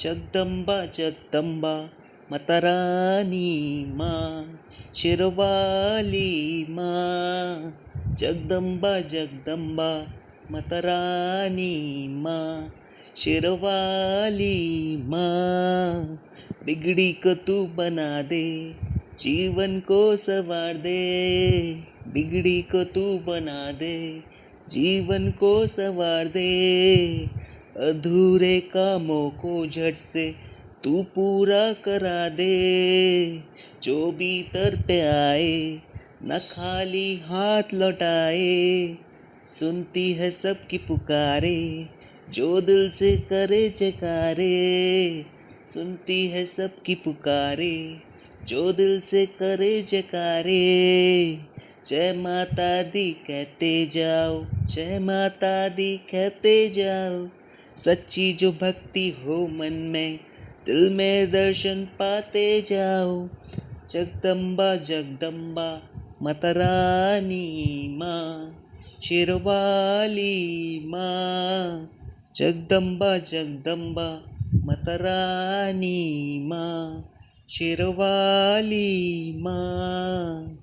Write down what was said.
जगदंबा जगदंबा मतरानी माँ, शिरवाली माँ जगदंबा जगदंबा मतरानी माँ, शिरवाली माँ। बिगड़ी को तू बना दे, जीवन को सवार दे। बिगड़ी को तू बना दे, जीवन को सवार दे। अधूरे कामों को झट से तू पूरा करा दे। जो भी तर पे आए, न खाली हाथ लौटाए। सुनती है सबकी पुकारे, जो दिल से करे जकारे सुनती है सबकी पुकारे, जो दिल से करे जकारे जय माता दी, कहते जाओ, जय माता दी, कहते जाओ। सच्ची जो भक्ति हो मन में, दिल में दर्शन पाते जाओ। जगदम्बा जगदम्बा, मतरानी माँ, शिरवाली माँ। जगदम्बा जगदम्बा, मतरानी माँ, शिरवाली माँ।